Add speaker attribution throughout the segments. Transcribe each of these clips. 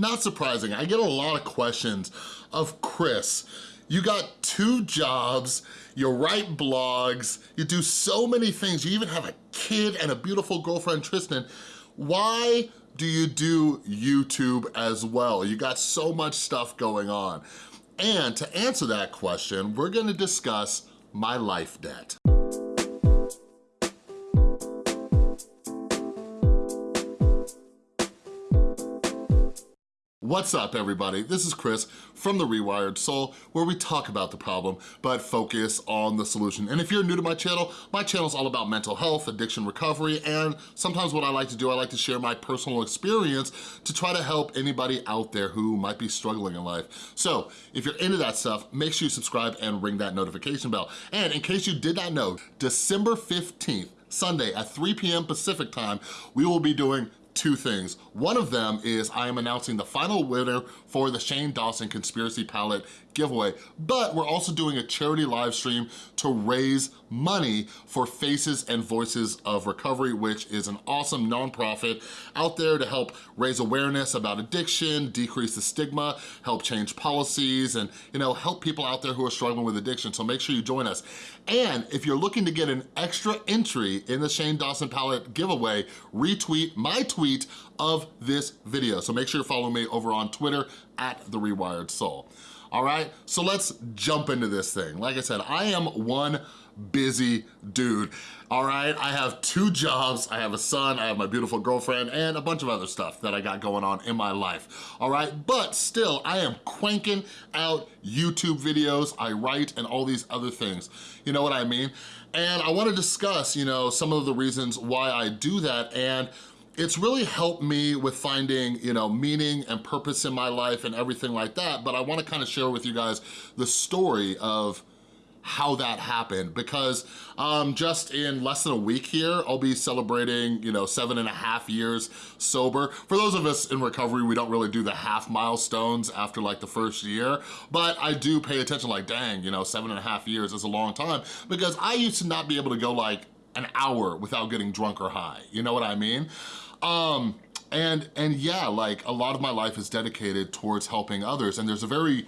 Speaker 1: not surprising. I get a lot of questions of Chris. You got two jobs, you write blogs, you do so many things, you even have a kid and a beautiful girlfriend, Tristan. Why do you do YouTube as well? You got so much stuff going on. And to answer that question, we're gonna discuss my life debt. What's up everybody? This is Chris from The Rewired Soul where we talk about the problem but focus on the solution. And if you're new to my channel, my channel is all about mental health, addiction recovery, and sometimes what I like to do, I like to share my personal experience to try to help anybody out there who might be struggling in life. So if you're into that stuff, make sure you subscribe and ring that notification bell. And in case you did not know, December 15th, Sunday at 3 p.m. Pacific time, we will be doing two things. One of them is I am announcing the final winner for the Shane Dawson Conspiracy Palette giveaway, but we're also doing a charity live stream to raise money for Faces and Voices of Recovery, which is an awesome nonprofit out there to help raise awareness about addiction, decrease the stigma, help change policies, and you know help people out there who are struggling with addiction, so make sure you join us. And if you're looking to get an extra entry in the Shane Dawson Palette giveaway, retweet my tweet of this video. So make sure you follow me over on Twitter at The Rewired Soul. All right, so let's jump into this thing. Like I said, I am one busy dude, all right? I have two jobs, I have a son, I have my beautiful girlfriend, and a bunch of other stuff that I got going on in my life, all right? But still, I am cranking out YouTube videos, I write, and all these other things. You know what I mean? And I wanna discuss, you know, some of the reasons why I do that, and it's really helped me with finding, you know, meaning and purpose in my life and everything like that, but I wanna kind of share with you guys the story of how that happened because um, just in less than a week here, I'll be celebrating, you know, seven and a half years sober. For those of us in recovery, we don't really do the half milestones after like the first year, but I do pay attention like, dang, you know, seven and a half years is a long time because I used to not be able to go like an hour without getting drunk or high, you know what I mean? Um, and, and yeah, like a lot of my life is dedicated towards helping others and there's a very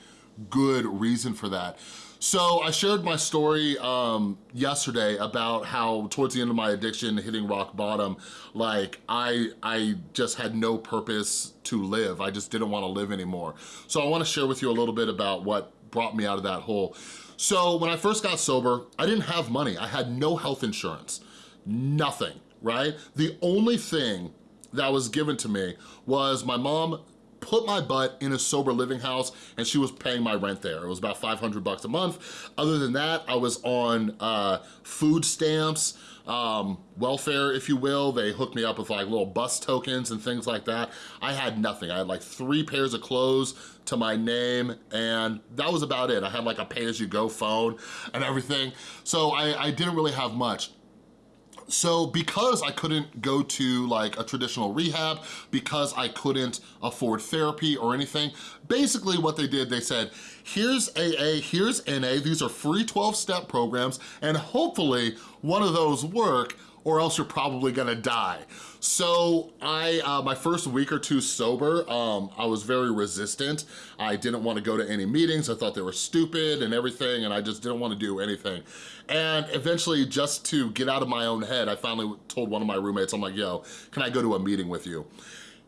Speaker 1: good reason for that. So I shared my story um, yesterday about how towards the end of my addiction, hitting rock bottom, like I, I just had no purpose to live. I just didn't wanna live anymore. So I wanna share with you a little bit about what brought me out of that hole. So when I first got sober, I didn't have money. I had no health insurance, nothing, right? The only thing that was given to me was my mom put my butt in a sober living house and she was paying my rent there. It was about 500 bucks a month. Other than that, I was on uh, food stamps, um, welfare, if you will. They hooked me up with like little bus tokens and things like that. I had nothing. I had like three pairs of clothes to my name and that was about it. I had like a pay-as-you-go phone and everything. So I, I didn't really have much. So because I couldn't go to like a traditional rehab, because I couldn't afford therapy or anything, basically what they did, they said, here's AA, here's NA, these are free 12-step programs, and hopefully one of those work or else you're probably gonna die. So I, uh, my first week or two sober, um, I was very resistant. I didn't wanna go to any meetings. I thought they were stupid and everything, and I just didn't wanna do anything. And eventually, just to get out of my own head, I finally told one of my roommates, I'm like, yo, can I go to a meeting with you?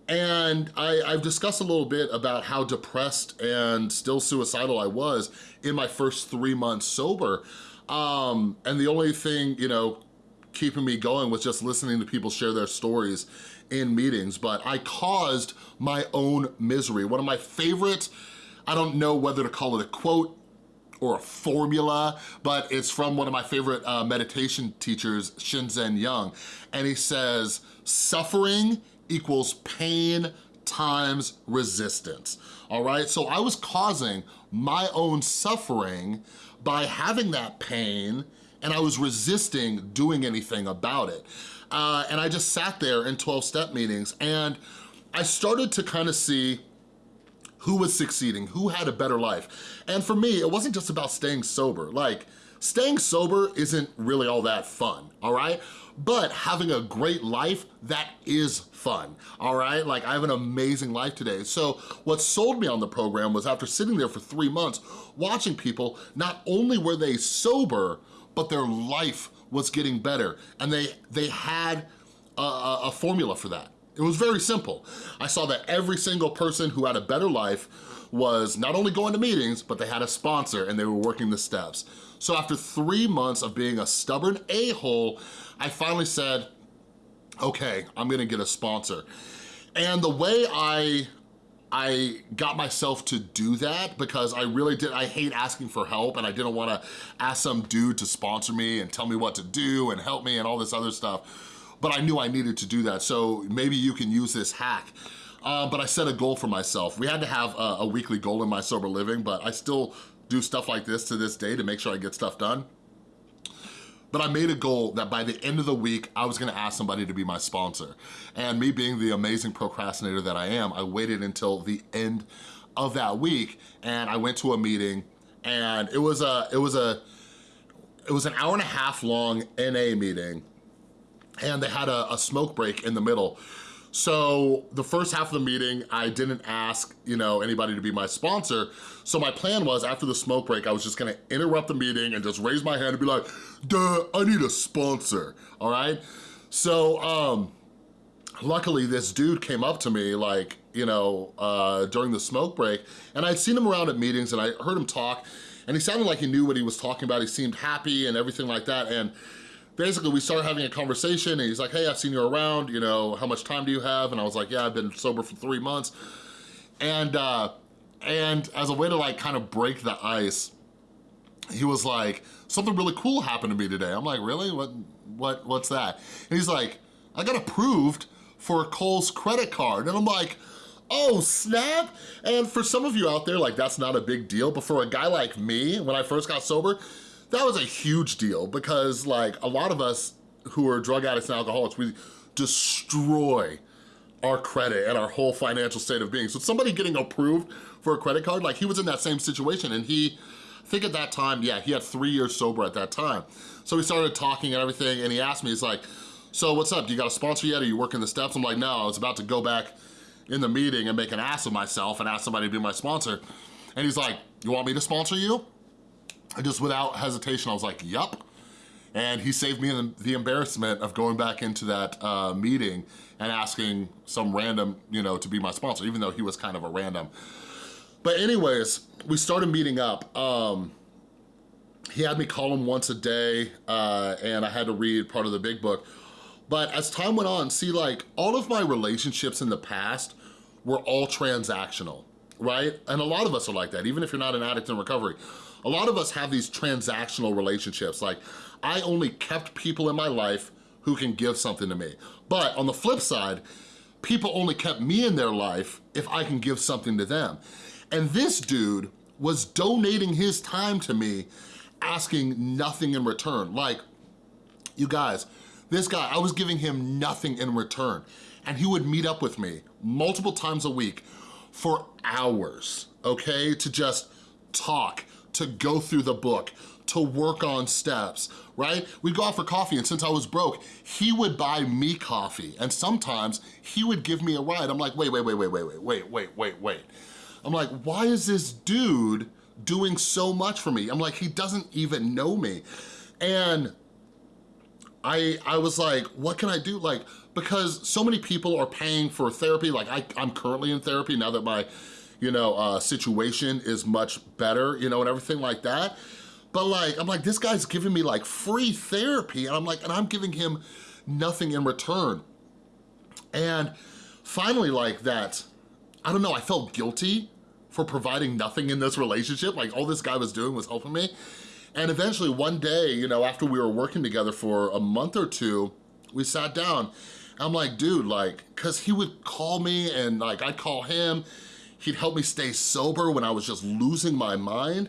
Speaker 1: And I, have discussed a little bit about how depressed and still suicidal I was in my first three months sober. Um, and the only thing, you know, keeping me going was just listening to people share their stories in meetings, but I caused my own misery. One of my favorite, I don't know whether to call it a quote or a formula, but it's from one of my favorite uh, meditation teachers, Shinzen Young, and he says, suffering equals pain times resistance, all right? So I was causing my own suffering by having that pain and I was resisting doing anything about it. Uh, and I just sat there in 12-step meetings and I started to kind of see who was succeeding, who had a better life. And for me, it wasn't just about staying sober. Like, staying sober isn't really all that fun, all right? But having a great life, that is fun, all right? Like I have an amazing life today. So what sold me on the program was after sitting there for three months, watching people, not only were they sober, but their life was getting better. And they, they had a, a formula for that. It was very simple. I saw that every single person who had a better life was not only going to meetings, but they had a sponsor and they were working the steps. So after three months of being a stubborn a-hole, I finally said, okay, I'm gonna get a sponsor. And the way I I got myself to do that because I really did, I hate asking for help and I didn't wanna ask some dude to sponsor me and tell me what to do and help me and all this other stuff. But I knew I needed to do that, so maybe you can use this hack. Uh, but I set a goal for myself. We had to have a, a weekly goal in my sober living, but I still do stuff like this to this day to make sure I get stuff done. But I made a goal that by the end of the week, I was gonna ask somebody to be my sponsor. And me being the amazing procrastinator that I am, I waited until the end of that week and I went to a meeting and it was a, it was a, it was an hour and a half long NA meeting and they had a, a smoke break in the middle. So the first half of the meeting, I didn't ask, you know, anybody to be my sponsor. So my plan was after the smoke break, I was just gonna interrupt the meeting and just raise my hand and be like, duh, I need a sponsor, all right? So um, luckily this dude came up to me like, you know, uh, during the smoke break and I'd seen him around at meetings and I heard him talk and he sounded like he knew what he was talking about. He seemed happy and everything like that. And basically we started having a conversation and he's like, hey, I've seen you around, you know, how much time do you have? And I was like, yeah, I've been sober for three months. And, uh, and as a way to like kind of break the ice, he was like, something really cool happened to me today. I'm like, really? What, what, what's that? And he's like, I got approved for Kohl's credit card. And I'm like, oh snap. And for some of you out there, like that's not a big deal. But for a guy like me, when I first got sober, that was a huge deal because like a lot of us who are drug addicts and alcoholics, we destroy our credit and our whole financial state of being. So somebody getting approved for a credit card, like he was in that same situation and he, I think at that time, yeah, he had three years sober at that time. So we started talking and everything and he asked me, he's like, so what's up, do you got a sponsor yet? Are you working the steps? I'm like, no, I was about to go back in the meeting and make an ass of myself and ask somebody to be my sponsor. And he's like, you want me to sponsor you? Just without hesitation, I was like, yup. And he saved me the embarrassment of going back into that uh, meeting and asking some random, you know, to be my sponsor, even though he was kind of a random. But anyways, we started meeting up. Um, he had me call him once a day uh, and I had to read part of the big book. But as time went on, see like all of my relationships in the past were all transactional, right? And a lot of us are like that, even if you're not an addict in recovery. A lot of us have these transactional relationships, like I only kept people in my life who can give something to me. But on the flip side, people only kept me in their life if I can give something to them. And this dude was donating his time to me, asking nothing in return. Like, you guys, this guy, I was giving him nothing in return. And he would meet up with me multiple times a week for hours, okay? To just talk, to go through the book, to work on steps, right? We'd go out for coffee and since I was broke, he would buy me coffee and sometimes he would give me a ride. I'm like, wait, wait, wait, wait, wait, wait, wait, wait, wait, wait. I'm like, why is this dude doing so much for me? I'm like, he doesn't even know me. And I, I was like, what can I do? Like, because so many people are paying for therapy. Like I, I'm currently in therapy now that my you know, uh, situation is much better, you know, and everything like that. But like, I'm like, this guy's giving me like free therapy and I'm like, and I'm giving him nothing in return. And finally like that, I don't know, I felt guilty for providing nothing in this relationship. Like all this guy was doing was helping me. And eventually one day, you know, after we were working together for a month or two, we sat down. I'm like, dude, like, cause he would call me and like I'd call him He'd help me stay sober when I was just losing my mind.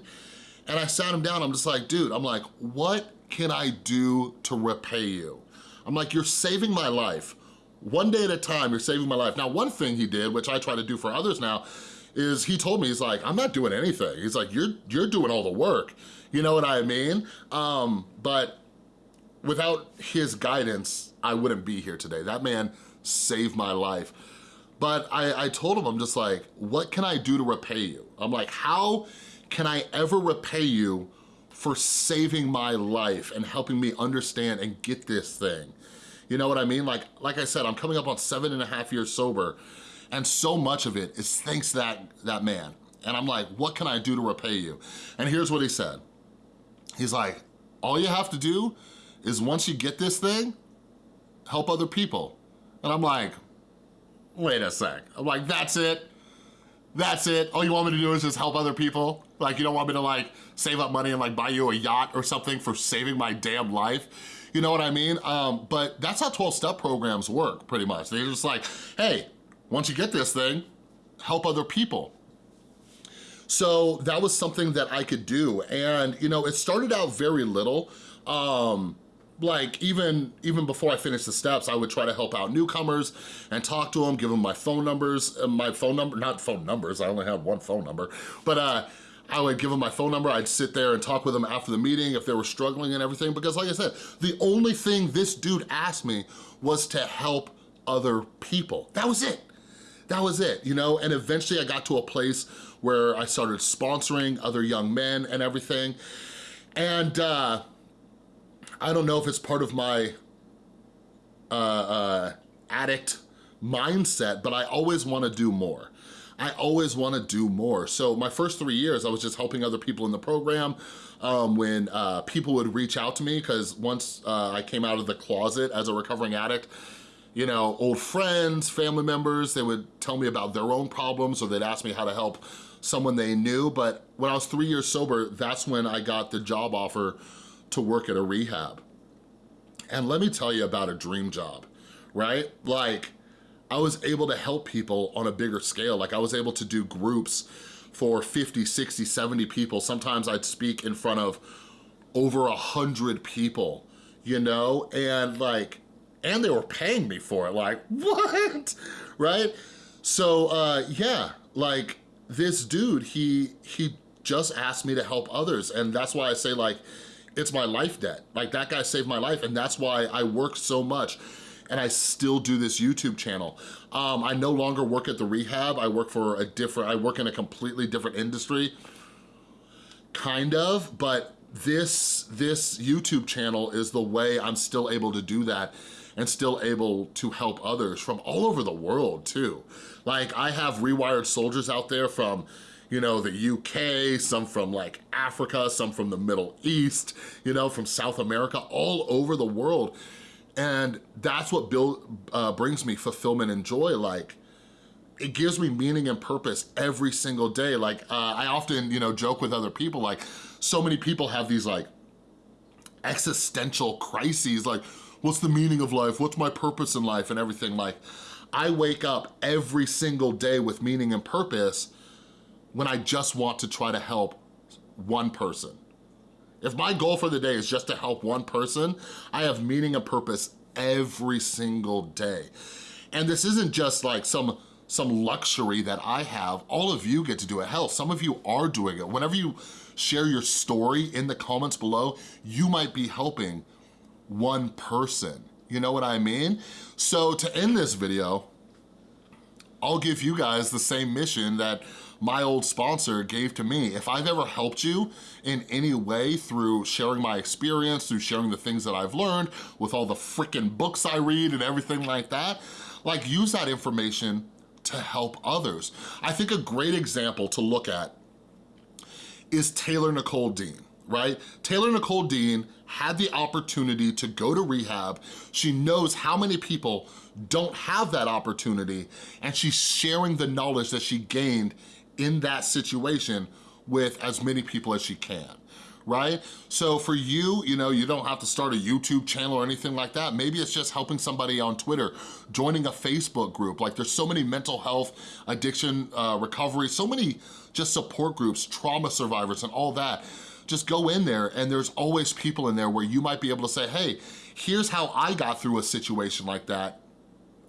Speaker 1: And I sat him down, I'm just like, dude, I'm like, what can I do to repay you? I'm like, you're saving my life. One day at a time, you're saving my life. Now, one thing he did, which I try to do for others now, is he told me, he's like, I'm not doing anything. He's like, you're, you're doing all the work. You know what I mean? Um, but without his guidance, I wouldn't be here today. That man saved my life. But I, I told him, I'm just like, what can I do to repay you? I'm like, how can I ever repay you for saving my life and helping me understand and get this thing? You know what I mean? Like, like I said, I'm coming up on seven and a half years sober and so much of it is thanks to that, that man. And I'm like, what can I do to repay you? And here's what he said. He's like, all you have to do is once you get this thing, help other people. And I'm like, wait a sec. I'm like, that's it? That's it? All you want me to do is just help other people? Like, you don't want me to like save up money and like buy you a yacht or something for saving my damn life? You know what I mean? Um, but that's how 12-step programs work, pretty much. They're just like, hey, once you get this thing, help other people. So that was something that I could do. And, you know, it started out very little. Um, like even even before I finished the steps, I would try to help out newcomers and talk to them, give them my phone numbers, uh, my phone number, not phone numbers, I only had one phone number, but uh, I would give them my phone number, I'd sit there and talk with them after the meeting if they were struggling and everything, because like I said, the only thing this dude asked me was to help other people. That was it. That was it, you know? And eventually I got to a place where I started sponsoring other young men and everything. And uh, I don't know if it's part of my uh, uh, addict mindset, but I always wanna do more. I always wanna do more. So my first three years, I was just helping other people in the program um, when uh, people would reach out to me, because once uh, I came out of the closet as a recovering addict, you know, old friends, family members, they would tell me about their own problems or they'd ask me how to help someone they knew. But when I was three years sober, that's when I got the job offer to work at a rehab. And let me tell you about a dream job, right? Like, I was able to help people on a bigger scale. Like I was able to do groups for 50, 60, 70 people. Sometimes I'd speak in front of over a hundred people, you know? And like, and they were paying me for it. Like, what? Right? So, uh, yeah, like this dude, he, he just asked me to help others. And that's why I say like, it's my life debt. Like that guy saved my life and that's why I work so much and I still do this YouTube channel. Um, I no longer work at the rehab. I work for a different, I work in a completely different industry, kind of, but this, this YouTube channel is the way I'm still able to do that and still able to help others from all over the world too. Like I have rewired soldiers out there from you know, the UK, some from like Africa, some from the Middle East, you know, from South America, all over the world. And that's what build, uh, brings me fulfillment and joy. Like, it gives me meaning and purpose every single day. Like, uh, I often, you know, joke with other people, like, so many people have these like existential crises, like, what's the meaning of life? What's my purpose in life and everything like, I wake up every single day with meaning and purpose when I just want to try to help one person. If my goal for the day is just to help one person, I have meaning and purpose every single day. And this isn't just like some some luxury that I have. All of you get to do it. Hell, some of you are doing it. Whenever you share your story in the comments below, you might be helping one person. You know what I mean? So to end this video, I'll give you guys the same mission that my old sponsor gave to me. If I've ever helped you in any way through sharing my experience, through sharing the things that I've learned, with all the freaking books I read and everything like that, like use that information to help others. I think a great example to look at is Taylor Nicole Dean right? Taylor Nicole Dean had the opportunity to go to rehab. She knows how many people don't have that opportunity and she's sharing the knowledge that she gained in that situation with as many people as she can right? So for you, you know, you don't have to start a YouTube channel or anything like that. Maybe it's just helping somebody on Twitter, joining a Facebook group. Like there's so many mental health, addiction, uh, recovery, so many just support groups, trauma survivors and all that just go in there and there's always people in there where you might be able to say, hey, here's how I got through a situation like that.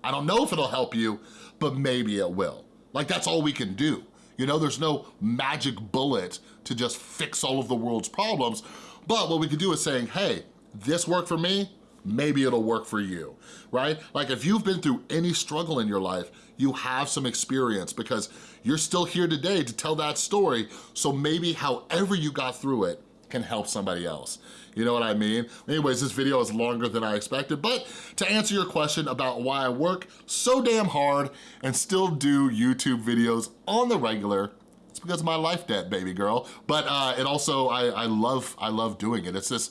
Speaker 1: I don't know if it'll help you, but maybe it will. Like that's all we can do. You know, there's no magic bullet to just fix all of the world's problems. But what we could do is saying, hey, this worked for me, maybe it'll work for you, right? Like if you've been through any struggle in your life, you have some experience because you're still here today to tell that story, so maybe however you got through it can help somebody else. You know what I mean? Anyways, this video is longer than I expected, but to answer your question about why I work so damn hard and still do YouTube videos on the regular, it's because of my life debt, baby girl. But uh, it also, I, I love, I love doing it. It's this,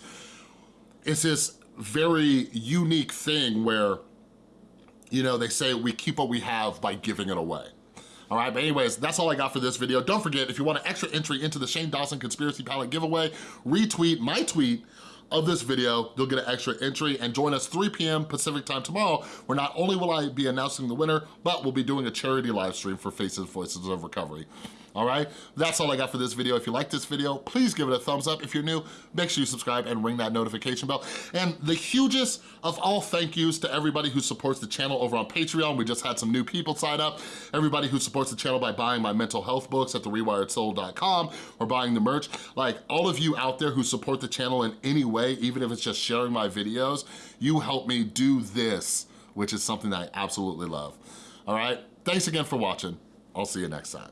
Speaker 1: it's this very unique thing where, you know, they say we keep what we have by giving it away. All right, but anyways, that's all I got for this video. Don't forget, if you want an extra entry into the Shane Dawson Conspiracy Palette giveaway, retweet my tweet of this video, you'll get an extra entry and join us 3 p.m. Pacific time tomorrow, where not only will I be announcing the winner, but we'll be doing a charity live stream for Faces Voices of Recovery all right? That's all I got for this video. If you like this video, please give it a thumbs up. If you're new, make sure you subscribe and ring that notification bell. And the hugest of all thank yous to everybody who supports the channel over on Patreon. We just had some new people sign up. Everybody who supports the channel by buying my mental health books at therewiredsoul.com or buying the merch. Like all of you out there who support the channel in any way, even if it's just sharing my videos, you help me do this, which is something that I absolutely love. All right, thanks again for watching. I'll see you next time.